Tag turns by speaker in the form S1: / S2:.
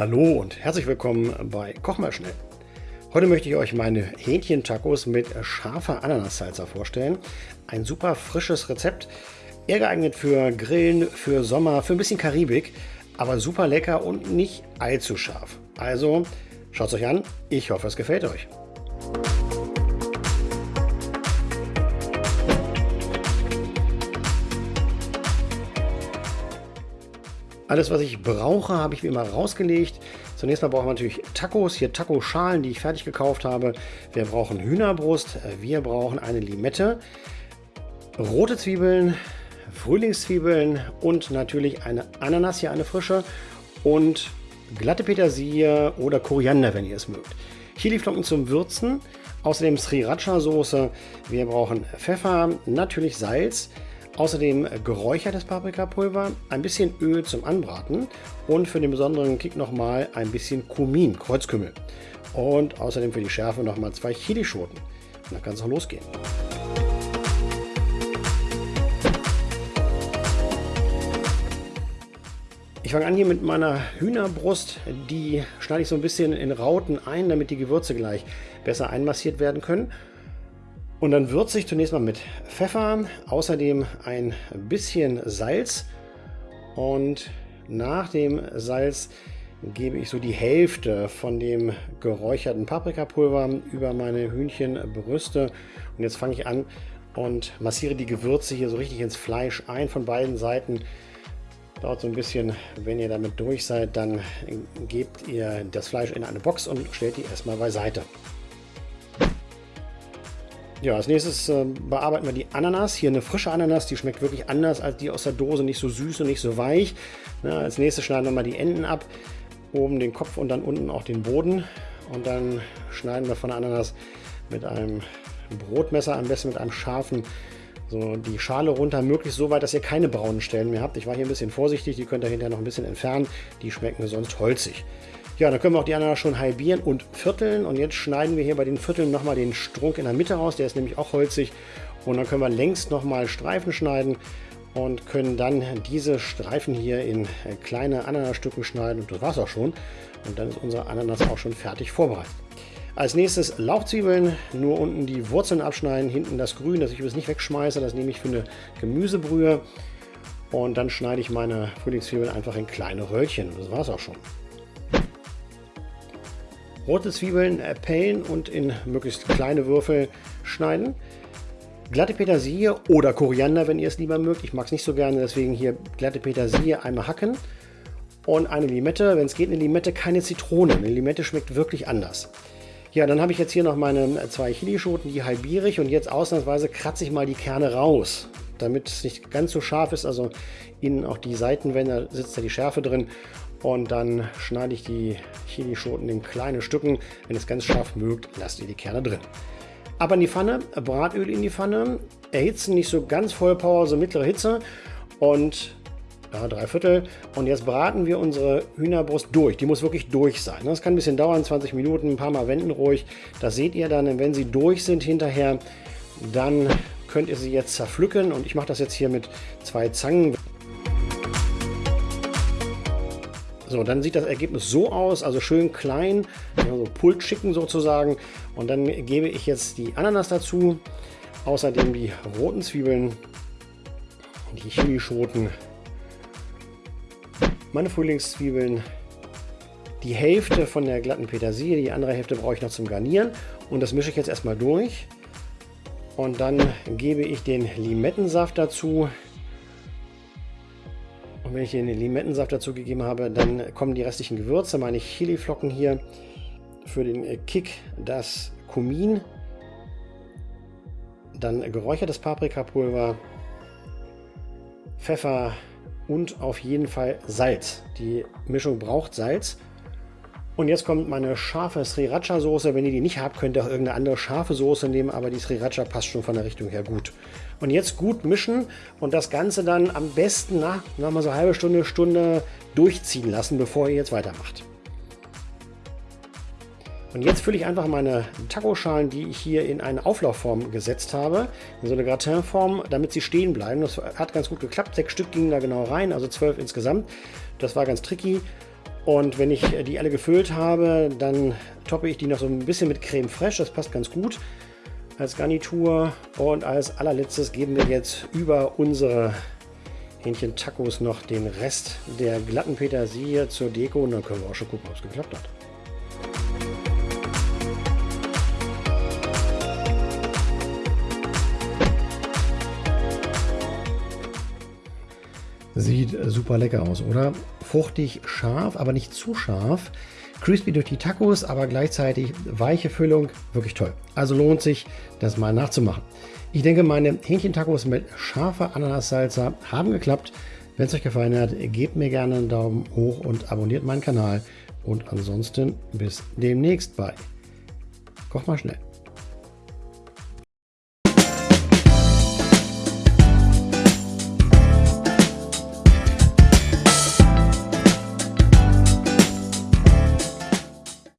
S1: Hallo und herzlich willkommen bei Koch mal schnell. Heute möchte ich euch meine Hähnchen-Tacos mit scharfer Ananassalsa vorstellen. Ein super frisches Rezept, eher geeignet für Grillen, für Sommer, für ein bisschen Karibik, aber super lecker und nicht allzu scharf. Also schaut es euch an, ich hoffe es gefällt euch. Alles, was ich brauche, habe ich wie immer rausgelegt. Zunächst mal brauchen wir natürlich Tacos, hier Taco-Schalen, die ich fertig gekauft habe. Wir brauchen Hühnerbrust, wir brauchen eine Limette, rote Zwiebeln, Frühlingszwiebeln und natürlich eine Ananas, hier eine frische und glatte Petersilie oder Koriander, wenn ihr es mögt. Chiliflocken zum Würzen, außerdem Sriracha-Soße. Wir brauchen Pfeffer, natürlich Salz, Außerdem geräuchertes Paprikapulver, ein bisschen Öl zum Anbraten und für den besonderen Kick nochmal ein bisschen Kumin, Kreuzkümmel. Und außerdem für die Schärfe nochmal zwei Chilischoten. Und dann kann es auch losgehen. Ich fange an hier mit meiner Hühnerbrust. Die schneide ich so ein bisschen in Rauten ein, damit die Gewürze gleich besser einmassiert werden können. Und dann würze ich zunächst mal mit Pfeffer, außerdem ein bisschen Salz und nach dem Salz gebe ich so die Hälfte von dem geräucherten Paprikapulver über meine Hühnchenbrüste. Und jetzt fange ich an und massiere die Gewürze hier so richtig ins Fleisch ein von beiden Seiten. Dauert so ein bisschen, wenn ihr damit durch seid, dann gebt ihr das Fleisch in eine Box und stellt die erstmal beiseite. Ja, als nächstes äh, bearbeiten wir die Ananas. Hier eine frische Ananas, die schmeckt wirklich anders als die aus der Dose, nicht so süß und nicht so weich. Na, als nächstes schneiden wir mal die Enden ab, oben den Kopf und dann unten auch den Boden. Und dann schneiden wir von der Ananas mit einem Brotmesser, am besten mit einem scharfen, so die Schale runter, möglichst so weit, dass ihr keine braunen Stellen mehr habt. Ich war hier ein bisschen vorsichtig, die könnt ihr hinterher noch ein bisschen entfernen. Die schmecken sonst holzig. Ja, dann können wir auch die Ananas schon halbieren und vierteln. Und jetzt schneiden wir hier bei den Vierteln nochmal den Strunk in der Mitte raus. Der ist nämlich auch holzig. Und dann können wir längs nochmal Streifen schneiden und können dann diese Streifen hier in kleine Ananasstücken schneiden. Und das war es auch schon. Und dann ist unsere Ananas auch schon fertig vorbereitet. Als nächstes Lauchzwiebeln, nur unten die Wurzeln abschneiden, hinten das Grün, das ich übrigens nicht wegschmeiße, das nehme ich für eine Gemüsebrühe. Und dann schneide ich meine Frühlingszwiebeln einfach in kleine Röllchen. Das war es auch schon. Rote Zwiebeln pellen und in möglichst kleine Würfel schneiden. Glatte Petersilie oder Koriander, wenn ihr es lieber mögt. Ich mag es nicht so gerne, deswegen hier glatte Petersilie einmal hacken. Und eine Limette, wenn es geht, eine Limette, keine Zitrone. Eine Limette schmeckt wirklich anders. Ja, dann habe ich jetzt hier noch meine zwei Chilischoten, die halbiere ich und jetzt ausnahmsweise kratze ich mal die Kerne raus, damit es nicht ganz so scharf ist, also innen auch die Seitenwände, sitzt ja die Schärfe drin und dann schneide ich die Chilischoten in kleine Stücken. Wenn es ganz scharf mögt, lasst ihr die Kerne drin. Aber in die Pfanne, Bratöl in die Pfanne, erhitzen, nicht so ganz Vollpower, so mittlere Hitze und ja, drei Viertel. Und jetzt braten wir unsere Hühnerbrust durch. Die muss wirklich durch sein. Das kann ein bisschen dauern, 20 Minuten, ein paar Mal wenden ruhig. Das seht ihr dann, wenn sie durch sind hinterher, dann könnt ihr sie jetzt zerpflücken. Und ich mache das jetzt hier mit zwei Zangen. So, dann sieht das Ergebnis so aus, also schön klein, also Pult schicken sozusagen. Und dann gebe ich jetzt die Ananas dazu, außerdem die roten Zwiebeln, die Chilischoten, meine Frühlingszwiebeln, die Hälfte von der glatten Petersilie, die andere Hälfte brauche ich noch zum Garnieren. Und das mische ich jetzt erstmal durch. Und dann gebe ich den Limettensaft dazu, und wenn ich den Limettensaft dazu gegeben habe, dann kommen die restlichen Gewürze, meine Chiliflocken hier. Für den äh, Kick das Kumin. Dann geräuchertes Paprikapulver, Pfeffer und auf jeden Fall Salz. Die Mischung braucht Salz. Und jetzt kommt meine scharfe Sriracha-Soße. Wenn ihr die nicht habt, könnt ihr auch irgendeine andere scharfe Soße nehmen, aber die Sriracha passt schon von der Richtung her gut. Und jetzt gut mischen und das Ganze dann am besten nach, nach mal so eine halbe Stunde, Stunde durchziehen lassen, bevor ihr jetzt weitermacht. Und jetzt fülle ich einfach meine Taco-Schalen, die ich hier in eine Auflaufform gesetzt habe, in so eine Gratinform, damit sie stehen bleiben. Das hat ganz gut geklappt. Sechs Stück gingen da genau rein, also zwölf insgesamt. Das war ganz tricky. Und wenn ich die alle gefüllt habe, dann toppe ich die noch so ein bisschen mit Creme Fraiche. Das passt ganz gut als Garnitur. Und als allerletztes geben wir jetzt über unsere Hähnchen-Tacos noch den Rest der glatten Petersilie zur Deko. Und dann können wir auch schon gucken, ob es geklappt hat. Sieht super lecker aus, oder? Fruchtig scharf, aber nicht zu scharf. Crispy durch die Tacos, aber gleichzeitig weiche Füllung. Wirklich toll. Also lohnt sich, das mal nachzumachen. Ich denke, meine Hähnchen-Tacos mit scharfer Ananas-Salsa haben geklappt. Wenn es euch gefallen hat, gebt mir gerne einen Daumen hoch und abonniert meinen Kanal. Und ansonsten bis demnächst bei Koch mal schnell.